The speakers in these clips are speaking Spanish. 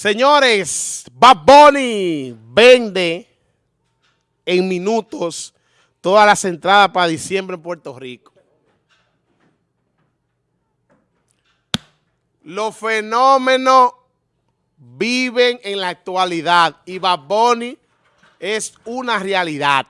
Señores, Bad Bunny vende en minutos todas las entradas para diciembre en Puerto Rico. Los fenómenos viven en la actualidad y Bad Bunny es una realidad.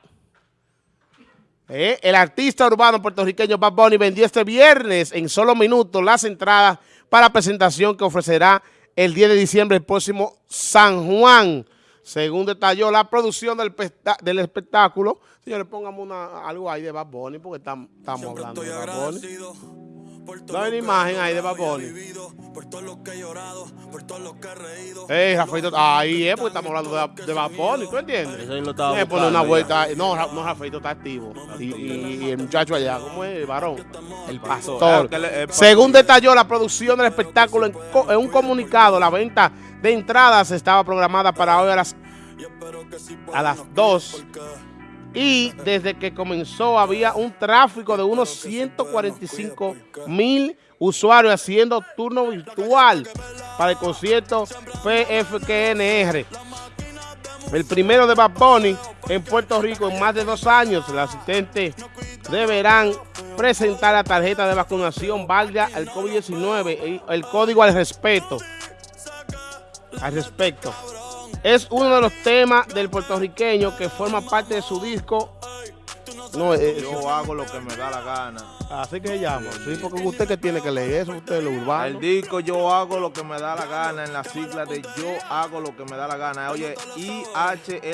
Eh, el artista urbano puertorriqueño Bad Bunny vendió este viernes en solo minutos las entradas para presentación que ofrecerá el 10 de diciembre el próximo San Juan. Según detalló la producción del, del espectáculo, señores, pongamos una, algo ahí de Bad Bunny porque estamos, estamos hablando de Bad Bunny. No hay una imagen ahí de. Eh, Rafaito, ahí es porque estamos hablando de, de Bad Bunny, ¿tú entiendes? Eso lo estaba pone una vuelta. No, no, Rafaito está activo. Y, y, el muchacho allá, ¿cómo es? El varón. El pastor. Según detalló la producción del espectáculo en, en un comunicado, la venta de entradas estaba programada para hoy a las, a las 2 y desde que comenzó había un tráfico de unos 145 mil usuarios haciendo turno virtual para el concierto PFKNR. El primero de Bad Bunny en Puerto Rico en más de dos años. Los asistentes deberán presentar la tarjeta de vacunación válida al COVID-19 y el código al respeto. Al respecto es uno de los temas del puertorriqueño que forma parte de su disco. No, eh, yo hago lo que me da la gana. Así que se llama. Sí, porque usted que tiene que leer eso, usted lo urbano. El disco yo hago lo que me da la gana en la sigla de yo hago lo que me da la gana. Oye, I-H-L-K-M-G-L-D.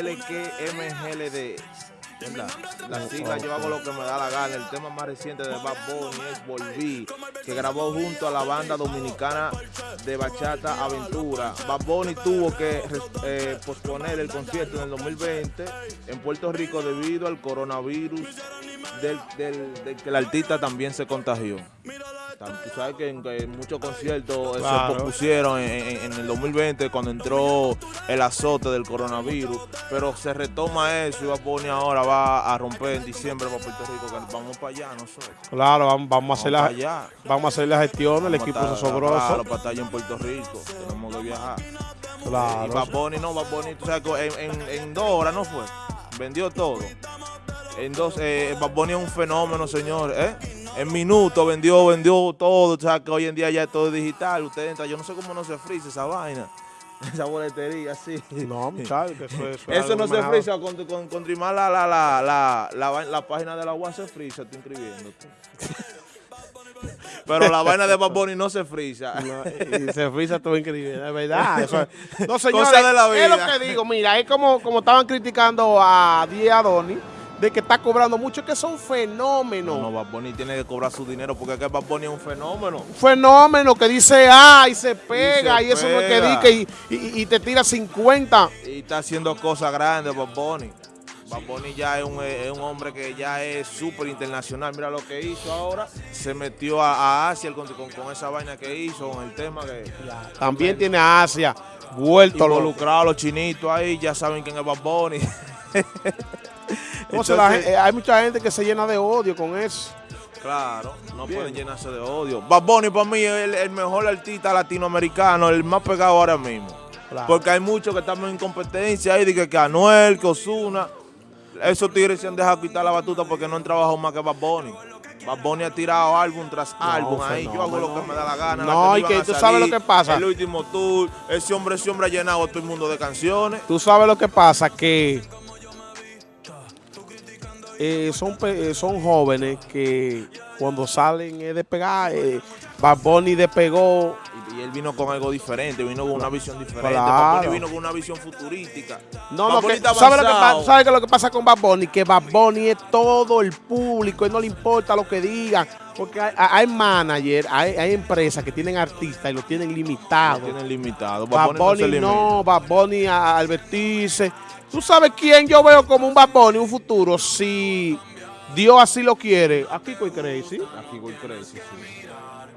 La sigla Yo hago lo que me da la gana. El tema más reciente de Bad Bunny es Volví, que grabó junto a la banda dominicana de Bachata Aventura. Bad Bunny tuvo que eh, posponer el concierto en el 2020 en Puerto Rico debido al coronavirus del, del que el artista también se contagió. Tú sabes que en, muchos conciertos se propusieron en, el 2020 cuando entró el azote del coronavirus, pero se retoma eso y va a poner ahora, va a romper en diciembre para Puerto Rico, que vamos para allá nosotros. Claro, vamos, a hacer la, vamos a hacer la gestión, el equipo es sobroso. Claro, para estar allá en Puerto Rico, tenemos que viajar. Claro. Y Bad no, Bad Bunny, tú sabes que en, dos horas no fue, vendió todo. En dos, eh, Bad Bunny es un fenómeno, señor, ¿eh? En minutos vendió, vendió todo. O sea, que hoy en día ya es todo digital. Usted entra, yo no sé cómo no se frisa esa vaina. Esa boletería, sí. No, muchachos, eso es. Eso no se frisa con, con, con la, la, la, la, la, página de la UAS se frisa, tú inscribiendo. Pero la vaina de Bad no se frisa. y se frisa todo increíble, es verdad. Eso no, señores, de la vida. es lo que digo. Mira, es como, como estaban criticando a Díaz Adoni de que está cobrando mucho, que son fenómenos. No, no, Bad Bunny tiene que cobrar su dinero porque es que Bad Bunny es un fenómeno. Un fenómeno que dice ah y se pega y, eso no es que dice y, y, te tira 50. Y está haciendo cosas grandes Bad Bunny. Bad Bunny ya es un, es un, hombre que ya es súper internacional. Mira lo que hizo ahora. Se metió a, Asia con, con, esa vaina que hizo, con el tema que... También tiene a Asia vuelto. Involucrado los chinitos ahí, ya saben quién es Bad Bunny. Eh, hay mucha gente que se llena de odio con eso. Claro, no pueden llenarse de odio. Bad Bunny para mí es el, mejor artista latinoamericano, el más pegado ahora mismo. Porque hay muchos que estamos en competencia ahí, de que, Anuel, que Osuna. Esos tigres se han dejado quitar la batuta porque no han trabajado más que Bad Bunny. Bad Bunny ha tirado álbum tras álbum ahí. Yo hago lo que me da la gana. No, y que tú sabes lo que pasa. El último tour, ese hombre, ese hombre ha llenado a todo el mundo de canciones. Tú sabes lo que pasa, que eh, son, eh, son jóvenes que cuando salen es despegar, eh, Bad Bunny despegó. Y, él vino con algo diferente, vino con una visión diferente. Bad Bunny vino con una visión futurística. No, no, que, ¿sabe, lo que pasa, ¿sabe lo que pasa con Bad Bunny? Que Bad Bunny es todo el público, y no le importa lo que digan. Porque hay, hay managers, hay, hay, empresas que tienen artistas y lo tienen limitado. Lo tienen limitado. Bad, Bunny, no, Bad Bunny al vestirse ¿Tú sabes quién yo veo como un Bad Bunny, un futuro? Si Dios así lo quiere. Aquí Kiko Crazy. Aquí Kiko Crazy, sí.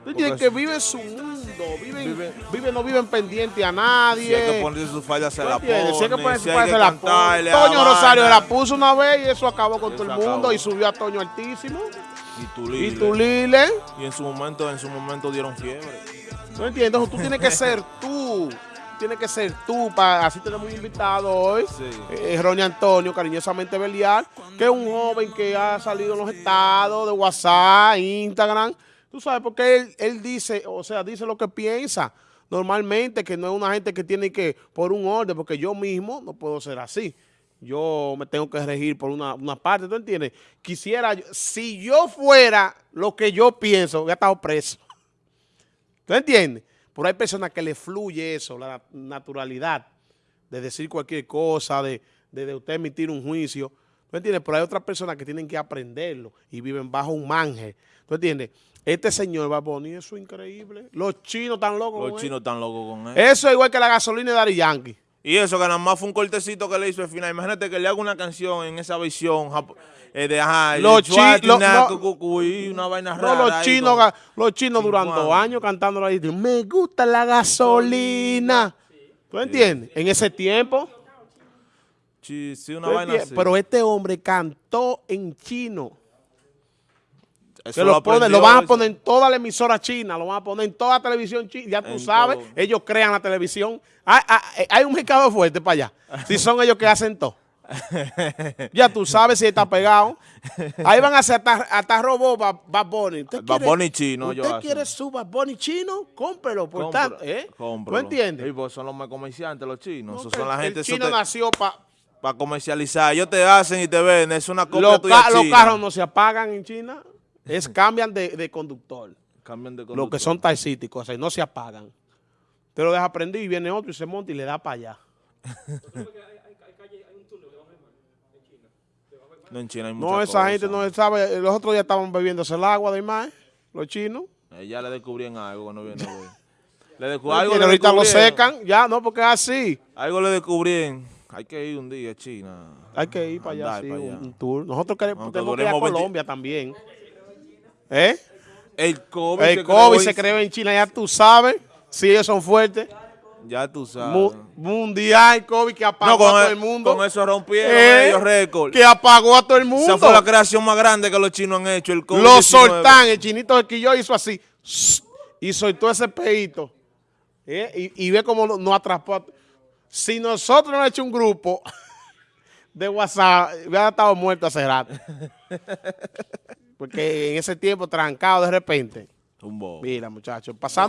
Tú tienes que vive su mundo, vive, vive, no viven pendiente a nadie. Si hay que ponerse su falda, se la pone. Si hay que ponerse su falda, se la pone. Toño Rosario se la puso una vez y eso acabó con todo el mundo y subió a Toño altísimo. Y Tulile. Y Tulile. Y en su momento, en su momento dieron fiebre. ¿No entiendes? Tú tienes que ser tú tiene que ser tú, para, así tenemos un invitado hoy, eh, Ronnie Antonio, cariñosamente Belial, que es un joven que ha salido en los estados de WhatsApp, Instagram, tú sabes, porque él, él dice, o sea, dice lo que piensa normalmente, que no es una gente que tiene que, por un orden, porque yo mismo no puedo ser así yo me tengo que regir por una, parte, ¿tú entiendes? Quisiera, si yo fuera lo que yo pienso, hubiera estado preso. ¿Tú entiendes? Pero hay personas que le fluye eso, la naturalidad de decir cualquier cosa, de, de, usted emitir un juicio. ¿Tú entiendes? Pero hay otras personas que tienen que aprenderlo y viven bajo un manje. ¿Tú entiendes? Este señor Baboni, eso es increíble. Los chinos están locos Los chinos están locos con él. Eso es igual que la gasolina de Dari Yankee. Y eso que nada más fue un cortecito que le hizo al final. Imagínate que le haga una canción en esa visión eh, de ajá, los chinos, una vaina rara. los chinos, los chinos durante dos años cantando ahí, me gusta la gasolina. ¿Tú entiendes? En ese tiempo. Sí, sí, una vaina así. Pero este hombre cantó en chino lo, van a poner en toda la emisora china, lo van a poner en toda la televisión china, ya tú sabes, ellos crean la televisión. Hay, un mercado fuerte para allá, si son ellos que hacen todo. ya tú sabes si está pegado. Ahí van a hacer hasta, hasta robot Bad Bunny. Bad Bunny chino. ¿Usted quiere su Bad Bunny chino? Cómprelo, por tanto. ¿eh? ¿Tú entiendes? Pues son los más comerciantes los chinos. son la gente, el chino nació para para comercializar. Ellos te hacen y te ven. Es una copia los, tuya los carros no se apagan en China. Es cambian de, conductor. Cambian de conductor. Los que son taxísticos, o no se apagan. Te lo deja prendido y viene otro y se monta y le da para allá. No, en China hay No, esa gente no sabe. Los otros días estaban bebiéndose el agua de mar, los chinos. Eh, ya le descubrían algo cuando viene hoy. le algo le ahorita lo secan, ya, no, porque es así. Algo le descubrían. Hay que ir un día a China. Hay que ir para allá, sí, un tour. Nosotros queremos, tenemos que ir a Colombia también. ¿Eh? El COVID, el se, COVID creó se creó en China, ya tú sabes. Si ellos son fuertes. Ya tú sabes. mundial COVID que apagó a todo el, mundo. Con eso rompieron ¿Eh? ellos récord. Que apagó a todo el mundo. Esa fue la creación más grande que los chinos han hecho. El COVID los soltán, el chinito de Quillo hizo así. Y soltó ese peito. ¿Eh? Y, ve cómo nos no atrapó. Si nosotros no hecho un grupo de WhatsApp, hubiera estado muerto hace rato. Porque en ese tiempo trancado de repente. Tumbó. Mira, muchachos, pasando